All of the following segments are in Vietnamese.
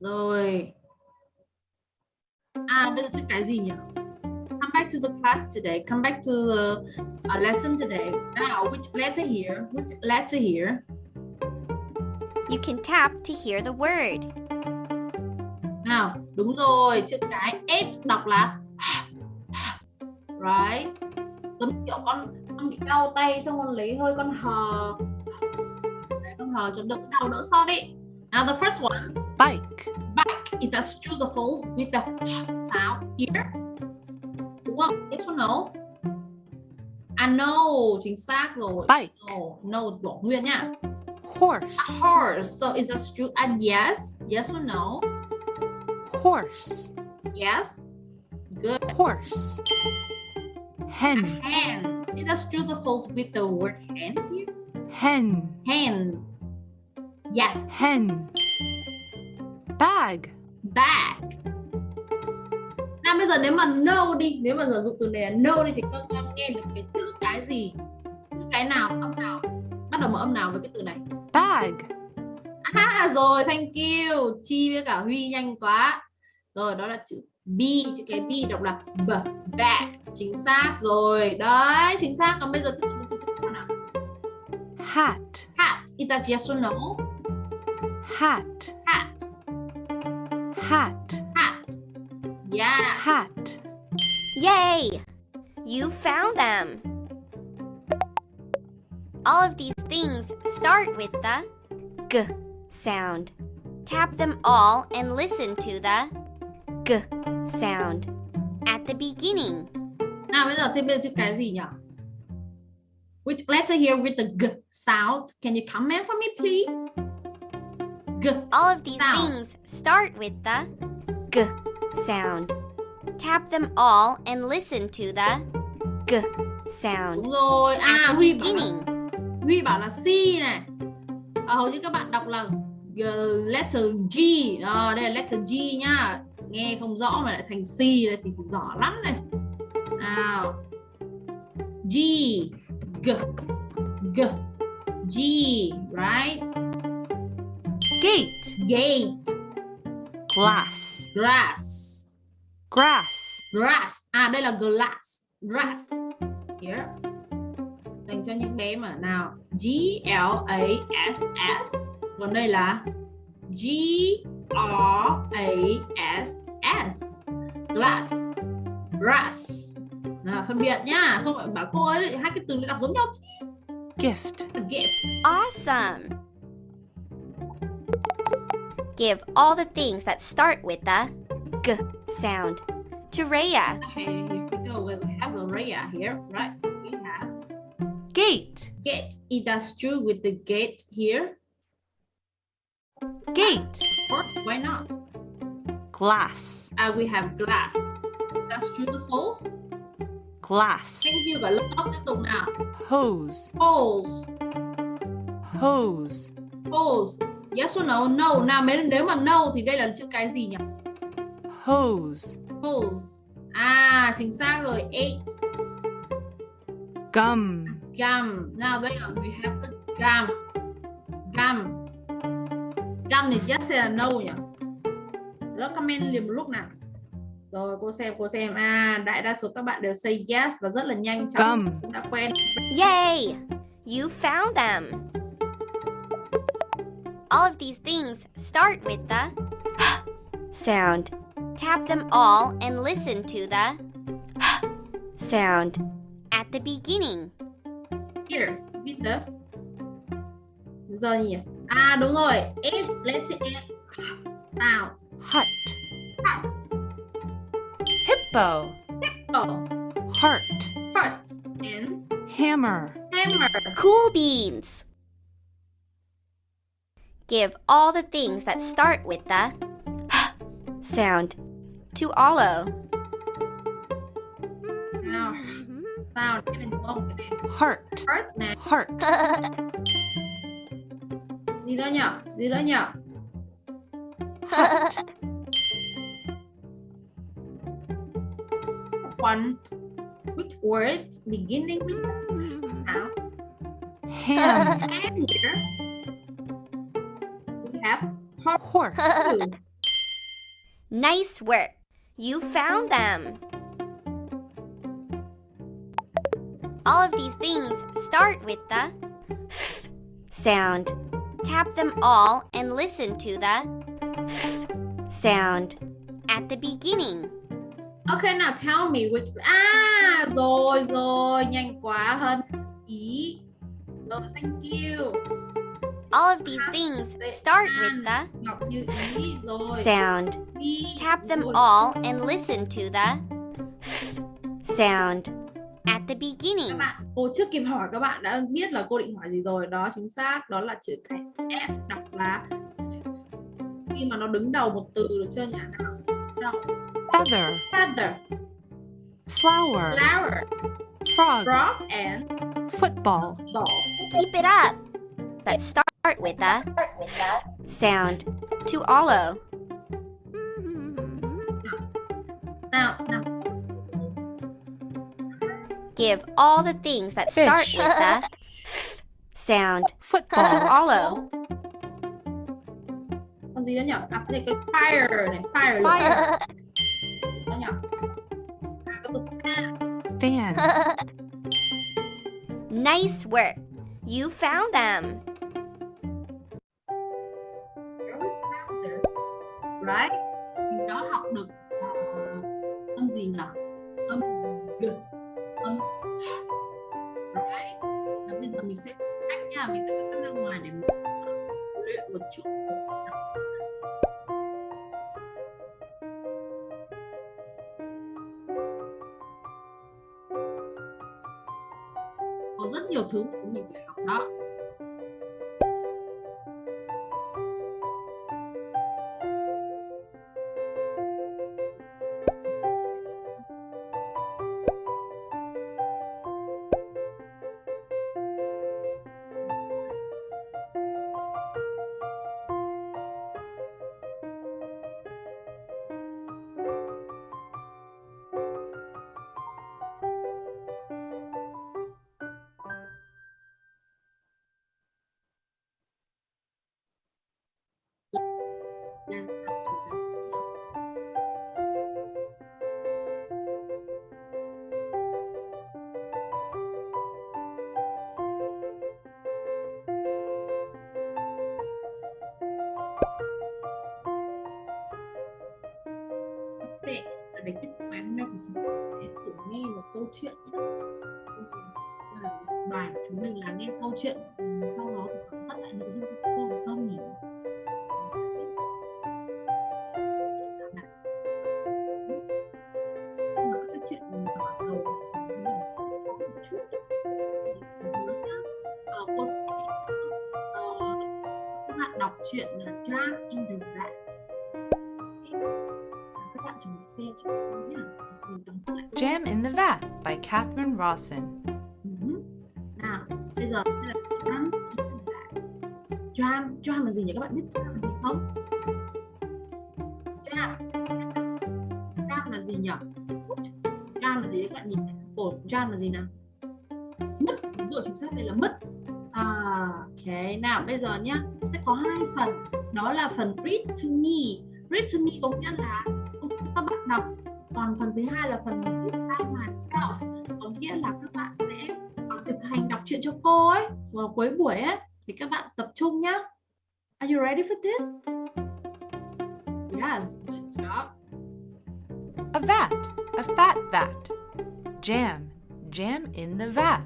Rồi. À bây giờ chữ cái gì nhỉ? Come back to the class today. Come back to the uh, lesson today. Now, which letter here? Which letter here? You can tap to hear the word. Nào, đúng rồi, chữ cái S đọc là right. Giống kiểu con con bị đau tay xong con lấy hơi con hờ. Đấy, con hờ cho đỡ đau đỡ sót đi. Now the first one, bike, bike. It does choose the false with the sound here. Không? Yes or no? À no, chính xác rồi. bike, No, no bỏ nguyên nha. horse, Horse. So is that true? And yes, yes or no? horse, Yes. Good. horse, hen, Hen. It does true the false with the word hen here. hen, Hen. Yes. hen, bag, Bag. Nào bây giờ nếu mà no đi, nếu mà sử dụng từ này là no đi thì các con nghe được cái chữ cái gì? Chữ cái nào, âm nào? Bắt đầu mở âm nào với cái từ này? bag, À rồi, thank you. Chi với cả Huy nhanh quá. Rồi, đó là chữ B, chữ cái B đọc là b, bag. Chính xác rồi. Đấy, chính xác. Còn bây giờ tiếp tục nào? hat, Hat. Is that yes or no? Hat, Hat. hat, Hat. Yeah. hat, Yay! You found them. All of these things start with the g sound. Tap them all and listen to the g sound at the beginning. Nào bây giờ thêm bên chữ cái gì nhỉ? Which letter here with the g sound? Can you comment for me please? G. All of these Sound. things start with the g sound. Tap them all and listen to the g sound Đúng rồi. at À the Huy bảo là, beginning. Huy bảo là C này. À, hầu như các bạn đọc là g, letter G. Đó, đây là letter G nhá. Nghe không rõ mà lại thành C này thì giỏi lắm này. Nào. G. G. G. G. Right? Gate, Gate. glass, Grass. grass, Grass. À đây là glass. Grass. Here. Dành cho những bé mà nào. G L A S S. Còn đây là G R A S S. Glass. Grass. Nào, phân biệt nhá. Không phải bảo cô ấy hai cái từ này đọc giống nhau gift, Gift. Awesome! Give all the things that start with the g sound to Rhea. Okay, here we go. We have a Rhea here, right? We have gate, gate. It does true with the gate here. gate, Of course, why not? glass, Uh, we have glass. That's true the false. glass, Thank you cả lớp tiếp tục nào. hose, Holes. hose, Holes. Yes or no? No. Nào nếu, nếu mà no thì đây là chữ cái gì nhỉ? hose, Holes. À, chính xác rồi. Eight. gum, Gum. Nào đây là we have the gum. Gum. Gum thì yes hay là no nhỉ? Lớp comment liền một lúc nào. Rồi cô xem cô xem à đại đa số các bạn đều say yes và rất là nhanh chóng Gum. cũng đã quen Yay! You found them. All of these things. Start with the sound. Tap them all and listen to the sound. At the beginning. here with the giờ nhỉ à đúng rồi. It let's it sound. Hut, hut. Hippo, oh heart, heart. And hammer, hammer. Cool beans. Give all the things that start with the sound to Olo. nào sound cái này đúng không cái này heart, heart nè heart, gì đó nhỉ gì đó nhỉ want which word beginning with sound. Ham, and here. we have horse, Nice work. You found them. All of these things start with the f sound. Tap them all and listen to the f sound at the beginning. Okay, now tell me which ah, À rồi rồi, nhanh quá hơn ý. Rồi, thank you. All of these things start with the Ngọc như ý rồi. sound. Tap them all and listen to the sound at the Các beginning. bạn, cô chưa kịp hỏi các bạn đã biết là cô định hỏi gì rồi. Đó chính xác, đó là chữ cái F đọc là khi mà nó đứng đầu một từ được chưa nhỉ? Nào. Nào. feather, Feather, flower, flower, frog, frog and football. ball. Keep it up. Let's start with the sound. To nào. Give all the things that start Fish. with the f sound. To Football, Olo. Con gì nhỉ? À, cái fire này, fire. lửa. fire, Đó nhỉ? À, có từ fan. fan, Nice work. You found them. Là mình sẽ cách nha, mình sẽ cắt ra ngoài để mình luyện một chút. Có rất nhiều thứ mà mình phải học đó. Chuyện sau đó dưới lại nội dung ờ, sẽ cô các bạn đọc truyện là Drag in the Rat các bạn chuẩn bị xem cho nhé mình Jam in the Vat by Catherine Rawson. Giờ sẽ là jam tram tram là gì nhỉ? Các bạn biết tram là gì không? Tram tram là gì nhỉ? Tram là gì? Các bạn nhìn cổ cột là gì nào? Mất. Đúng rồi, chính xác, đây là mất. À ok nào, bây giờ nhá. Sẽ có hai phần. Đó là phần read to me. Read to me có nghĩa là các bạn đọc. Còn phần thứ hai là phần read by myself. Có nghĩa là các đọc truyện cho cô ấy vào cuối buổi ấy thì các bạn tập trung nhá Are you ready for this? Yes. A vat, a fat vat. Jam, jam in the vat.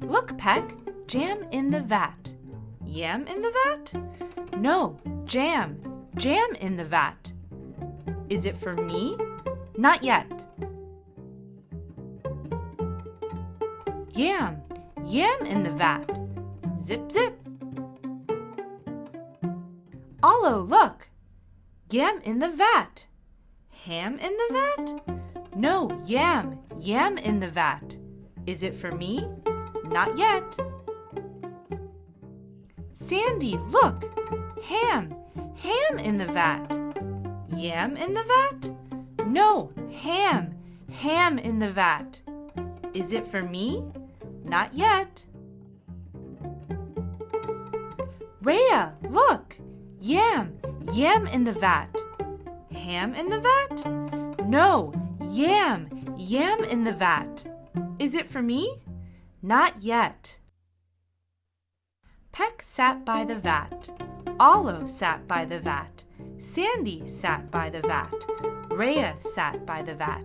Look, Peck, jam in the vat. Yam in the vat? No, jam, jam in the vat. Is it for me? Not yet. Yam, yam in the vat. Zip, zip. Olo, look! Yam in the vat. Ham in the vat? No, yam, yam in the vat. Is it for me? Not yet. Sandy, look! Ham, ham in the vat. Yam in the vat? No, ham, ham in the vat. Is it for me? Not yet. Rhea, look! Yam, yam in the vat. Ham in the vat? No, yam, yam in the vat. Is it for me? Not yet. Peck sat by the vat. Olive sat by the vat. Sandy sat by the vat. Rhea sat by the vat.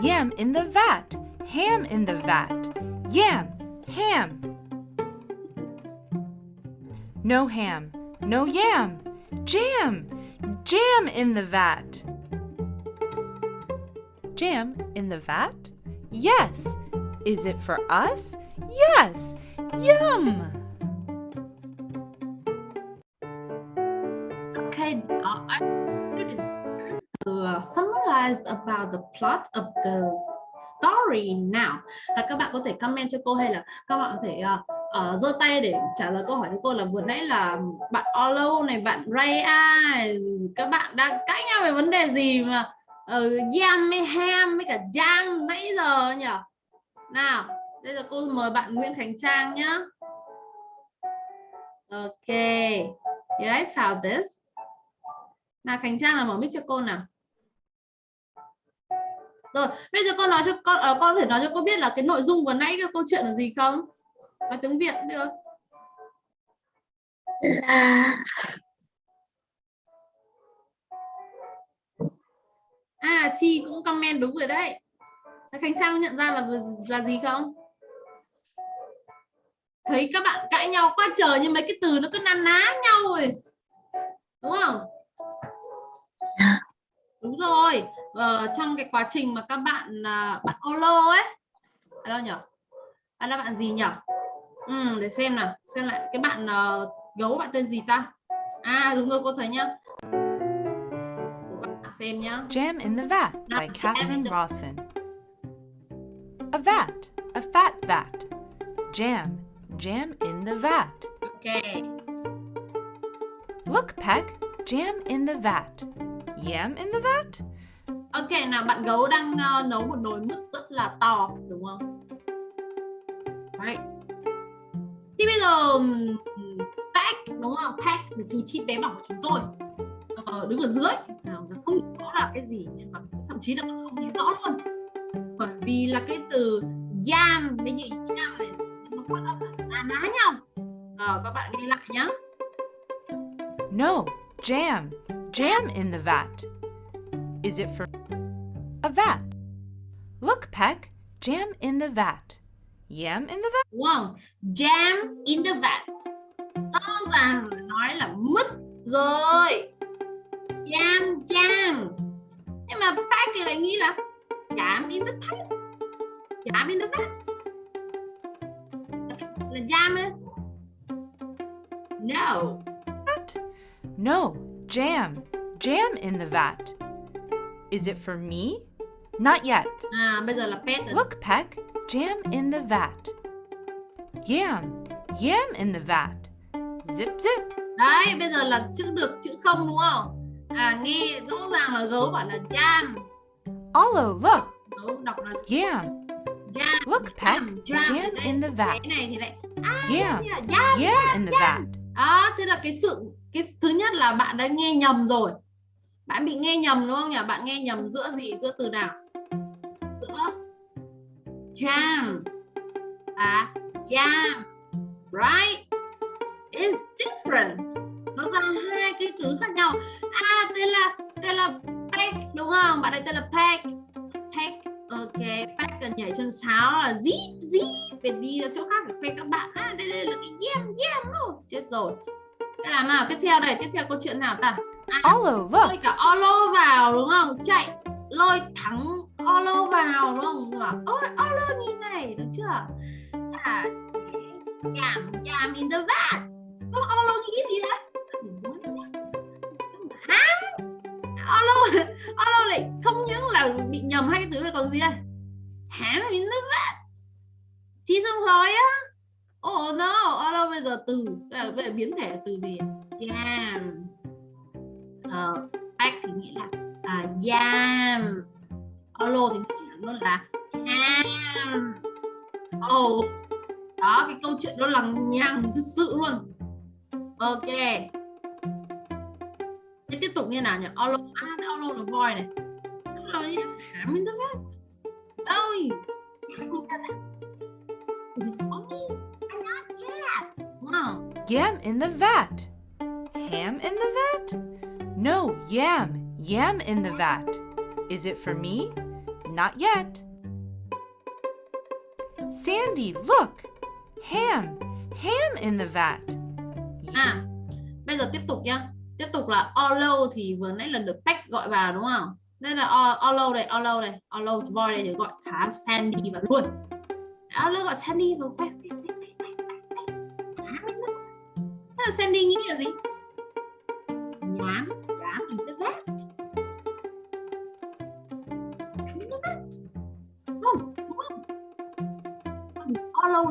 Yam in the vat. Ham in the vat. Yam, ham. No ham, no yam. Jam, jam in the vat. Jam in the vat? Yes. Is it for us? Yes. Yum! About the plot of the story now. Là các bạn có thể comment cho cô hay là các bạn có thể uh, giơ tay để trả lời câu hỏi của cô là vừa nãy là bạn Olo này, bạn Raya các bạn đang cãi nhau về vấn đề gì mà uh, Yam với Ham với cả Jam nãy giờ nhỉ? Nào, bây giờ cô mời bạn Nguyễn Khánh Trang nhá. Ok. You guys found this? Nào Khánh Trang là mở mic cho cô nào. Rồi, bây giờ con nói cho con uh, con có thể nói cho cô biết là cái nội dung vừa nãy cái câu chuyện là gì không? Nói tiếng Việt được. là À, Chi cũng comment đúng rồi đấy. Khánh Trang nhận ra là là gì không? Thấy các bạn cãi nhau quá trời nhưng mấy cái từ nó cứ năn ná nhau rồi. Đúng không? Đúng rồi. Ờ, trong cái quá trình mà các bạn à, bạn Olo ấy. À đâu nhỉ? Bạn là bạn gì nhỉ? Ừ, để xem nào, xem lại cái bạn uh, gấu bạn tên gì ta? À đúng rồi cô thấy nhá. Bạn xem nhá. Jam in the Vat by the- Rawson. A vat, a fat vat. Jam, jam in the vat. Ok. Look, Peck, jam in the vat. Yam in the vat? Ok nào bạn gấu đang uh, nấu một nồi mứt rất là to đúng không? Right. Thì bây giờ Pack đúng không? Pack là chú chim bé bỏng của chúng tôi ờ, đứng ở dưới nào không rõ là cái gì nhưng mà thậm chí là không thấy rõ luôn bởi vì là cái từ yam với như yam này nó phát âm là ná nhau Ờ, các bạn nghe lại nhá No, jam, jam in the vat. Is it for a vat? Look, Peck, jam in the vat. Yam in the vat? đúng? Jam in the vat. Rõ ràng nói là mứt rồi. Jam jam. Nhưng mà pack thì lại nghĩ là jam in the pat. Jam in the vat. Là jam ấy. No. Vat? No, jam, jam in the vat. Is it for me? Not yet. À bây giờ là pet rồi. Look, Peck, jam in the vat. Yam, yam in the vat. Zip, zip. Đấy, bây giờ là chữ được chữ không đúng không? À nghe rõ ràng là gấu bảo là jam. Olo, look, Gấu đọc là yam, jam. Look, Peck, jam, jam. in the vat. Cái này thì lại à, Yam, là jam. yam in the vat. Đó, thế là cái sự cái thứ nhất là bạn đã nghe nhầm rồi. Bạn bị nghe nhầm đúng không nhỉ? Bạn nghe nhầm giữa gì? Giữa từ nào? Giữa jam và yam. Right? is different. Nó ra hai cái từ khác nhau. À, tên là tên là pack đúng không? Bạn ấy tên là pack. Pack. Ok, pack là nhảy chân sáo là zip zip phải đi ra chỗ khác phải khoe các bạn. À, đây đây là cái yam yam luôn. Chết rồi. Thế làm nào tiếp theo đây? Tiếp theo câu chuyện nào ta? À, lôi cả Olo vào đúng không? Chạy lôi thắng Olo vào đúng không? Bảo, Ôi Olo nhìn này được chưa? À, yam yam in the vat. Không Olo nghĩ gì đấy? Hả? Olo Olo lại không những là bị nhầm hai cái từ này còn gì đây? Ham in the vat. Chi xong rồi á. Oh no, Olo bây giờ từ bây giờ, bây giờ biến thể là từ gì? Yam. Ờ, uh, back thì nghĩa là uh, yam. Olo thì nghĩa là luôn là ham. Oh, đó cái câu chuyện đó là nhằng thực sự luôn. Ok. Thế tiếp tục như nào nhỉ? Olo à cái all là voi này. All over ham in the vat ơi It's only I'm not yet wow Yam in the vat. Ham in the vat? No, yam. Yam in the vat. Is it for me? Not yet. Sandy, look. Ham. Ham in the vat. à bây giờ tiếp tục nhá tiếp tục là all thì vừa nãy là được Peck gọi vào đúng không nên là all, đây all đây all boy đây thì gọi thả Sandy vào luôn à, all gọi Sandy vào quay Thế là Sandy nghĩ là gì nhám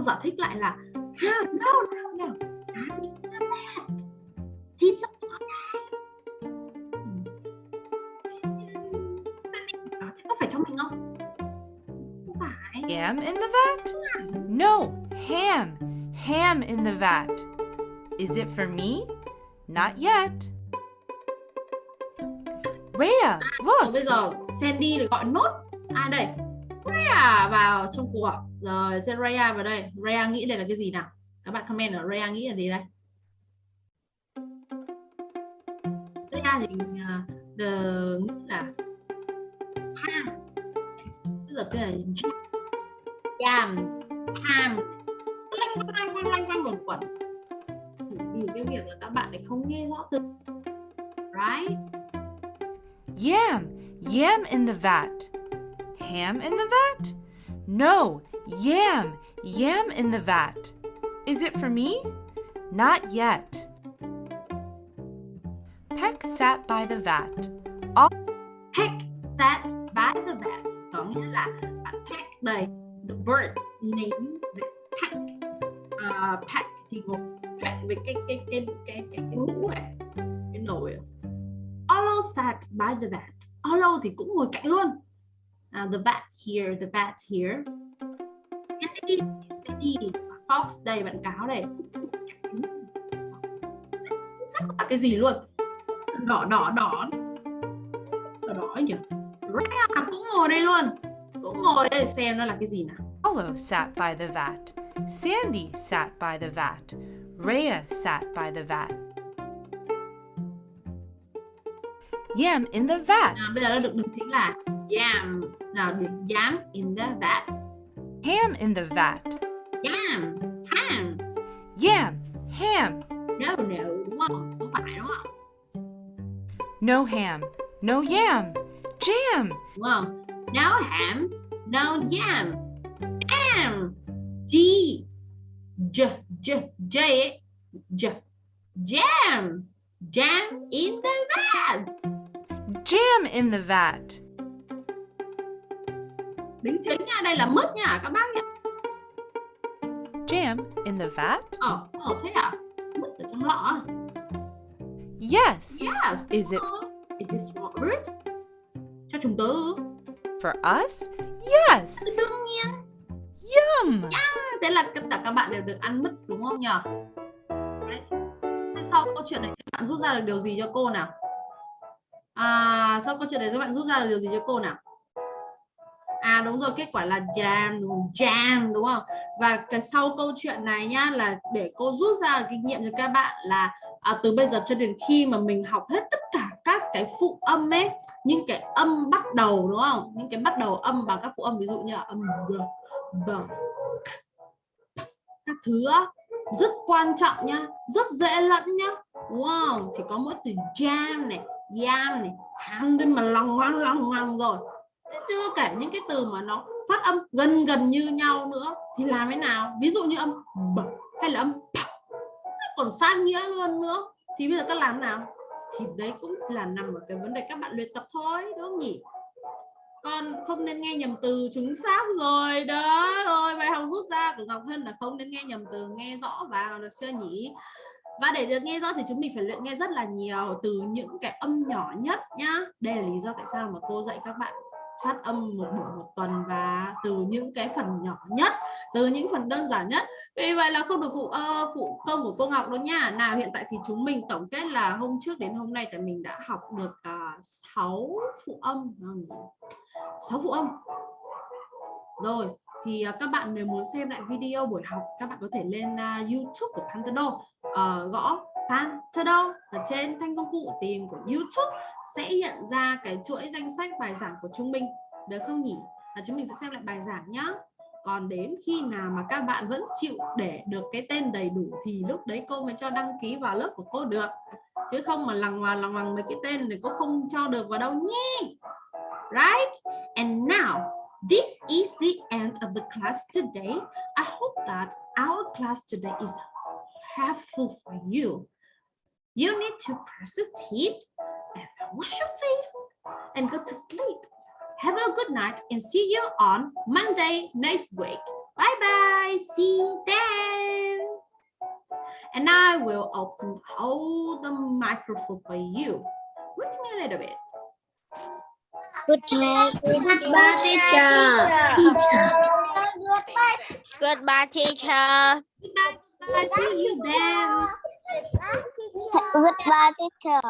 giải thích lại là no no no in the vat chị sao có phải cho mình không không phải Yam in the vat? No, ham. Ham in the vat. Is it for me? Not yet. Rhea, look. bây giờ Sandy gọi nốt ai đây Raya vào trong cuộc rồi thế Raya vào đây. Raya nghĩ đây là cái gì nào? Các bạn comment ở Raya nghĩ là gì đây? Raya thì uh, the nghĩ là ham. Bây giờ cái là jam ham lanh quanh quanh quanh quanh quẩn quẩn. Vì cái việc là các bạn lại không nghe rõ từ right? Yam. Yam in the vat. Ham in the vat? No, yam. Yam in the vat. Is it for me? Not yet. Peck sat by the vat. All Peck sat by the vat có nghĩa là Peck đây the bird name Peck uh, Peck thì một Peck với cái cái cái cái cái cái mũ này cái nồi. Olo sat by the vat Olo thì cũng ngồi cạnh luôn Now the vat here the vat here Sandy Sandy Fox đây bạn cáo đây sắc là cái gì luôn đỏ đỏ đỏ đỏ đỏ nhỉ Rhea cũng ngồi đây luôn cũng ngồi đây xem nó là cái gì nào Hollow sat by the vat. Sandy sat by the vat. Rhea sat by the vat. Yam in the vat. nào bây giờ nó được được chính là yam Now, yam in the vat Ham in the vat. yam ham Yam. Ham. no no đúng không không phải đúng không No ham. No yam. Jam. đúng không no ham no yam am g j j j jam jam in the vat Jam in the vat. Đính chính nha đây là mứt nha các bác nhé Jam in the vat? ờ ờ thế à mứt ở trong lọ à? Yes. yes Is it it is for us cho chúng tớ for us? Yes. đương nhiên Yum. thế là tất cả các bạn đều được ăn mứt đúng không nhỉ Đấy. thế sau câu chuyện này các bạn rút ra được điều gì cho cô nào à, sau câu chuyện này các bạn rút ra được điều gì cho cô nào à đúng rồi kết quả là jam đúng không? jam đúng không? Và cái sau câu chuyện này nhá là để cô rút ra kinh nghiệm cho các bạn là à, từ bây giờ cho đến khi mà mình học hết tất cả các cái phụ âm ấy những cái âm bắt đầu đúng không? Những cái bắt đầu âm bằng các phụ âm ví dụ như là âm b b các thứ á, rất quan trọng nhá rất dễ lẫn nhá wow chỉ có mỗi từ jam này yam này ham đến mà lòng ngoằng lòng ngoằng rồi chưa kể những cái từ mà nó phát âm gần gần như nhau nữa thì làm thế nào? Ví dụ như âm b hay là âm p còn sát nghĩa luôn nữa. Thì bây giờ các làm nào? Thì đấy cũng là nằm ở cái vấn đề các bạn luyện tập thôi, đúng không nhỉ? Con không nên nghe nhầm từ chính xác rồi. Đó rồi, bài học rút ra của Ngọc Hân là không nên nghe nhầm từ, nghe rõ vào được chưa nhỉ? Và để được nghe rõ thì chúng mình phải luyện nghe rất là nhiều từ những cái âm nhỏ nhất nhá. Đây là lý do tại sao mà cô dạy các bạn phát âm một buổi một tuần và từ những cái phần nhỏ nhất từ những phần đơn giản nhất Vì vậy là không được phụ ơ phụ công của cô Ngọc đâu nha. Nào hiện tại thì chúng mình tổng kết là hôm trước đến hôm nay thì mình đã học được à, uh, 6 phụ âm. 6 phụ âm. Rồi, thì uh, các bạn nếu muốn xem lại video buổi học các bạn có thể lên uh, YouTube của Pantado uh, ờ, gõ Pantado ở trên thanh công cụ tìm của YouTube sẽ hiện ra cái chuỗi danh sách bài giảng của chúng mình. Được không nhỉ? Và chúng mình sẽ xem lại bài giảng nhá. Còn đến khi nào mà các bạn vẫn chịu để được cái tên đầy đủ thì lúc đấy cô mới cho đăng ký vào lớp của cô được. Chứ không mà lằng ngoằng lằng ngoằng mấy cái tên thì cô không cho được vào đâu nhé right? And now, this is the end of the class today. I hope that our class today is helpful for you. You need to press the teeth wash your face and go to sleep Have a good night and see you on Monday next week. Bye bye. See you then. And I will open all the microphone for you. Wait me a little bit. Good Goodbye, goodbye, teacher. Teacher. Goodbye, teacher. Goodbye. Goodbye. See you then. Goodbye, teacher.